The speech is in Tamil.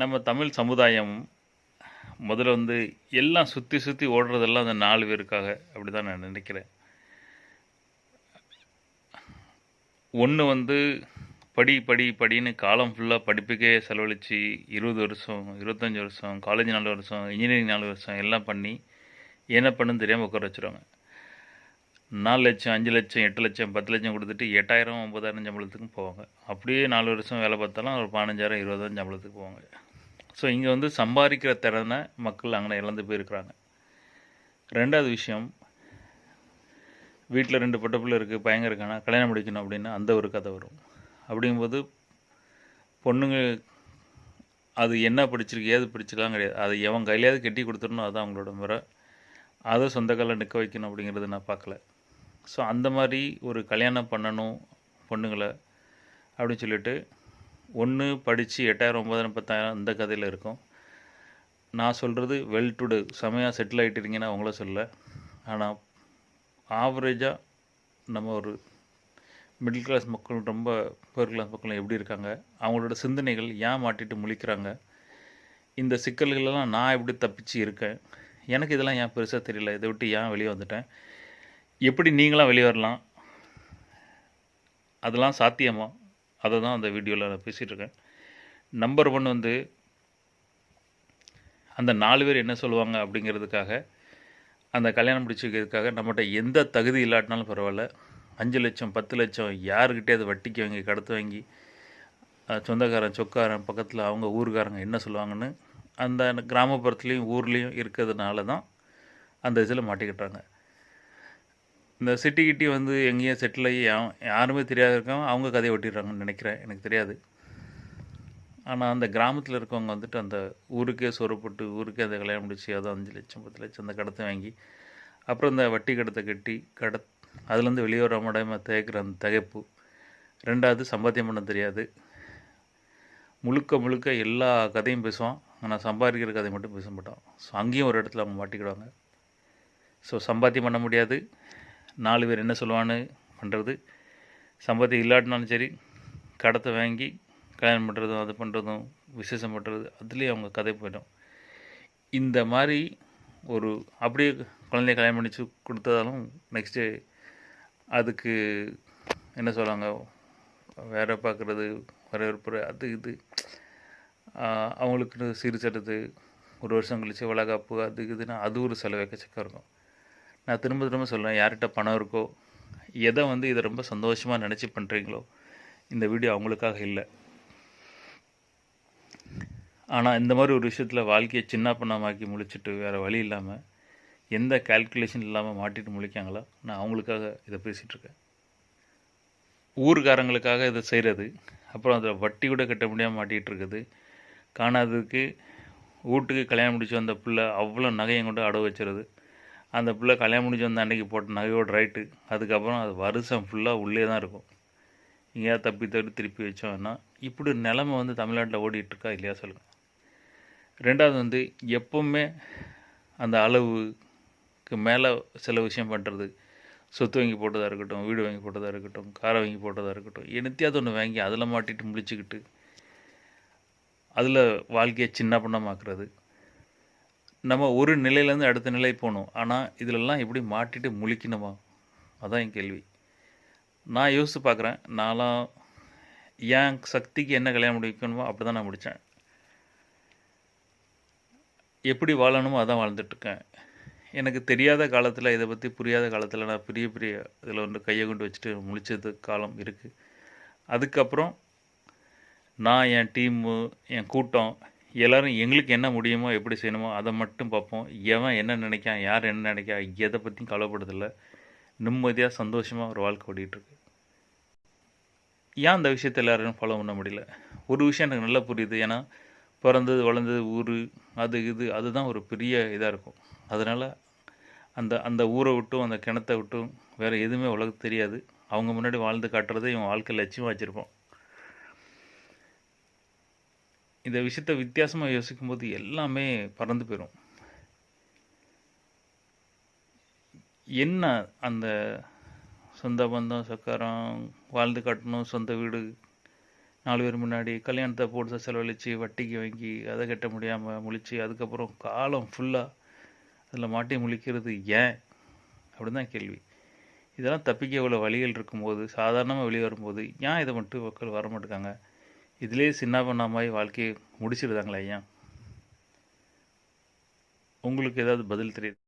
நம்ம தமிழ் சமுதாயம் முதல்ல வந்து எல்லாம் சுற்றி சுற்றி ஓடுறதெல்லாம் அந்த நாலு பேருக்காக அப்படி தான் நான் நினைக்கிறேன். ஒன்று வந்து படி படி படின்னு காலம் ஃபுல்லாக படிப்புக்கே செலவழித்து இருபது வருஷம் இருபத்தஞ்சி வருஷம் காலேஜ் நாலு வருஷம் இன்ஜினியரிங் நாலு வருஷம் எல்லாம் பண்ணி என்ன பண்ணுன்னு தெரியாமல் உட்கார வச்சுருவாங்க. நாலு லட்சம் அஞ்சு லட்சம் எட்டு லட்சம் பத்து லட்சம் கொடுத்துட்டு எட்டாயிரம் ஒம்பதாயிரம் சம்பளத்துக்கும் போவாங்க. அப்படியே நாலு வருஷம் வேலை பார்த்தாலும் ஒரு பதினஞ்சாயிரம் இருபதாயிரம் சம்பளத்துக்கு போவாங்க. ஸோ இங்கே வந்து சம்பாதிக்கிற திறனை மக்கள் அங்கே இழந்து போயிருக்கிறாங்க. ரெண்டாவது விஷயம் வீட்டில் ரெண்டு பட்ட பிள்ளை இருக்குது பையங்க இருக்கானா கல்யாணம் முடிக்கணும் அப்படின்னா அந்த ஒரு கதை வரும். அப்படிங்கும்போது பொண்ணுங்க அது என்ன படிச்சிருக்கு ஏது பிடிச்சிக்கலாம் கிடையாது. அதை எவன் கையிலையாவது கட்டி கொடுத்துடணும் அதுதான் அவங்களோட முறை. அதை சொந்த காலில் நிற்க வைக்கணும் அப்படிங்கிறது நான் பார்க்கல. ஸோ அந்த மாதிரி ஒரு கல்யாணம் பண்ணணும் பொண்ணுங்களை அப்படின்னு சொல்லிட்டு ஒன்று படித்து எட்டாயிரம் ஒம்பதாயிரம் பத்தாயிரம் அந்த கதையில் இருக்கும். நான் சொல்கிறது வெல் டுடு செமையாக செட்டில் ஆகிட்டிருங்கன்னு அவங்கள சொல்ல ஆனால் ஆவரேஜாக நம்ம ஒரு மிடில் கிளாஸ் மக்கள் ரொம்ப புவர் கிளாஸ் மக்கள் எப்படி இருக்காங்க? அவங்களோட சிந்தனைகள் ஏன் மாட்டிட்டு முழிக்கிறாங்க? இந்த சிக்கல்களெல்லாம் நான் எப்படி தப்பிச்சு இருக்கேன்? எனக்கு இதெல்லாம் ஏன் பெருசாக தெரியல. இதை விட்டு ஏன் வெளியே வந்துட்டேன்? எப்படி நீங்களாம் வெளியே வரலாம்? அதெல்லாம் சாத்தியமாக அதை தான் அந்த வீடியோவில் நான் பேசிகிட்ருக்கேன் நம்பர் ஒன் வந்து அந்த நாலு பேர் என்ன சொல்லுவாங்க அப்படிங்கிறதுக்காக அந்த கல்யாணம் முடிச்சு நம்மகிட்ட எந்த தகுதி இல்லாட்டினாலும் பரவாயில்ல. அஞ்சு லட்சம் பத்து லட்சம் யாருக்கிட்டே அதை வட்டிக்கு வாங்கி கடத்து வாங்கி சொந்தக்காரன் சொக்காரன் பக்கத்தில் அவங்க ஊருக்காரங்க என்ன சொல்லுவாங்கன்னு அந்த கிராமப்புறத்துலேயும் ஊர்லேயும் இருக்கிறதுனால தான் அந்த இதில் மாட்டிக்கிட்டாங்க. இந்த சிட்டி கிட்டி வந்து எங்கேயும் செட்டில் ஆகி யாருமே தெரியாத இருக்கவங்க அவங்க கதையை ஒட்டிடுறாங்கன்னு நினைக்கிறேன். எனக்கு தெரியாது. ஆனால் அந்த கிராமத்தில் இருக்கவங்க வந்துட்டு அந்த ஊருக்கே சொரப்பட்டு ஊருக்கே அந்த கல்யாணம் முடிச்சு அதை அஞ்சு லட்சம் பத்து லட்சம் அந்த கடத்தை வாங்கி அப்புறம் இந்த வட்டி கடத்தை கட்டி கட அதுலேருந்து வெளியே வர முடியாமல் தேய்க்கிற அந்த தகைப்பு. ரெண்டாவது சம்பாத்தியம் பண்ண தெரியாது. முழுக்க முழுக்க எல்லா கதையும் பேசுவான். ஆனால் சம்பாதிக்கிற கதை மட்டும் பேச மாட்டான். ஸோ அங்கேயும் ஒரு இடத்துல அவங்க மாட்டிக்கிடுவாங்க. ஸோ சம்பாத்தியம் பண்ண முடியாது. நாலு பேர் என்ன சொல்லுவான்னு பண்ணுறது சம்பளத்தை இல்லாட்டினாலும் சரி கடத்தை வாங்கி கல்யாணம் பண்ணுறதும் அது பண்ணுறதும் விசேஷம் பண்ணுறது அதுலேயும் அவங்க கதை போயிடும். இந்த மாதிரி ஒரு அப்படியே குழந்தைய கல்யாணம் பண்ணிச்சு கொடுத்ததாலும் நெக்ஸ்ட்டு அதுக்கு என்ன சொல்லுவாங்க வேற பார்க்குறது வரவேற்பு அது இது. ஆஹ் அவங்களுக்கு சிரிச்சறது ஒரு வருஷம் கழிச்சு வளகாப்பு அது இதுன்னா அது ஒரு செலவு எக்கச்சக்கம் இருக்கும். நான் திரும்ப திரும்ப சொல்கிறேன் யார்கிட்ட பணம் இருக்கோ எதை வந்து இதை ரொம்ப சந்தோஷமாக நினச்சி பண்ணுறீங்களோ இந்த வீடியோ அவங்களுக்காக இல்லை. ஆனால் இந்த மாதிரி ஒரு விஷயத்தில் வாழ்க்கையை சின்ன பண்ணமாக்கி முழிச்சிட்டு வேறு வழி இல்லாமல் எந்த கால்குலேஷன் இல்லாமல் மாட்டிட்டு முழிக்காங்களோ நான் அவங்களுக்காக இதை பேசிகிட்ருக்கேன் ஊர்காரங்களுக்காக ஊருக்காரங்களுக்காக இதை செய்கிறது அப்புறம் அதில் வட்டி கூட கட்ட முடியாமல் மாட்டிகிட்டு இருக்குது. காணாததுக்கு வீட்டுக்கு கல்யாணம் முடிச்சு வந்த பிள்ளை அவ்வளோ நகையும் கொண்டு அடவு வச்சிருது. அந்த பிள்ளை கல்யாணம் முடிஞ்சு வந்த அன்னைக்கு போட்ட நகையோட ரைட்டு அதுக்கப்புறம் அது வருஷம் ஃபுல்லாக உள்ளே தான் இருக்கும். எங்கேயாவது தப்பி தப்பி திருப்பி வச்சோம்னா இப்படி நிலமை வந்து தமிழ்நாட்டில் ஓடிட்டுருக்கா இல்லையா சொல்லுங்கள் ரெண்டாவது வந்து எப்பவுமே அந்த அளவுக்கு மேலே சில விஷயம் பண்ணுறது சொத்து வாங்கி போட்டதாக இருக்கட்டும் வீடு வாங்கி போட்டதாக இருக்கட்டும் காரை வாங்கி போட்டதாக இருக்கட்டும் என்னத்தையாவது ஒன்று வாங்கி அதில் மாட்டிட்டு முடிச்சுக்கிட்டு அதில் வாழ்க்கையை சின்ன பண்ணமாக்குறது நம்ம ஒரு நிலையிலேருந்து அடுத்த நிலை போகணும். ஆனால் இதிலெல்லாம் எப்படி மாட்டிட்டு முழிக்கணுமா? அதான் என் கேள்வி. நான் யோசித்து பார்க்குறேன். நான்லாம் என் சக்திக்கு என்ன கல்யாணம் முடிக்கணுமோ அப்படி தான் நான் முடித்தேன். எப்படி வாழணுமோ அதான் வாழ்ந்துட்டுருக்கேன் எனக்கு தெரியாத காலத்தில் இதை பற்றி புரியாத காலத்தில் நான் பெரிய பெரிய இதில் வந்து கையை கொண்டு வச்சுட்டு முழிச்சது காலம் இருக்குது அதுக்கப்புறம் நான் என் டீமு என் கூட்டம் எல்லோரும் எங்களுக்கு என்ன முடியுமோ எப்படி செய்யணுமோ அதை மட்டும் பார்ப்போம். எவன் என்ன நினைக்கான் யார் என்ன நினைக்கா எதை பற்றியும் கவலைப்படுறதில்ல. நிம்மதியாக சந்தோஷமாக ஒரு வாழ்க்கை ஓடிட்டுருக்கு ஏன் அந்த விஷயத்தை எல்லோரும் ஃபாலோ பண்ண முடியல? ஒரு விஷயம் எனக்கு நல்லா புரியுது. ஏன்னா பிறந்தது வளர்ந்தது ஊர் அது இது அதுதான் ஒரு பெரிய இதாக இருக்கும். அதனால் அந்த அந்த ஊரை விட்டும் அந்த கிணத்தை விட்டும் வேறு எதுவுமே உலகத்து தெரியாது. அவங்க முன்னாடி வாழ்ந்து காட்டுறதை இவன் வாழ்க்கை லட்சியமாக வச்சுருப்போம் இந்த விஷயத்தை வித்தியாசமாக யோசிக்கும்போது எல்லாமே பறந்து போயிடும் என்ன அந்த சொந்த பந்தம் சக்கரம் வாழ்ந்து கட்டணும் சொந்த வீடு நாலு பேர் முன்னாடி கல்யாணத்தை போட்டு செலவழித்து வட்டிக்கு வாங்கி அதை கட்ட முடியாமல் முழிச்சு அதுக்கப்புறம் காலம் ஃபுல்லாக அதில் மாட்டி முழிக்கிறது ஏன்? அப்படின்னு தான் கேள்வி. இதெல்லாம் தப்பிக்க இவ்வளோ வழிகள் இருக்கும்போது சாதாரணமாக வெளியே வரும்போது ஏன் இதை மட்டும் மக்கள் வர மாட்டேங்காங்க? இதிலே சின்ன பண்ணாமல் வாழ்க்கையை முடிச்சிடுதாங்களே ஐயா? உங்களுக்கு ஏதாவது பதில் தெரியுது?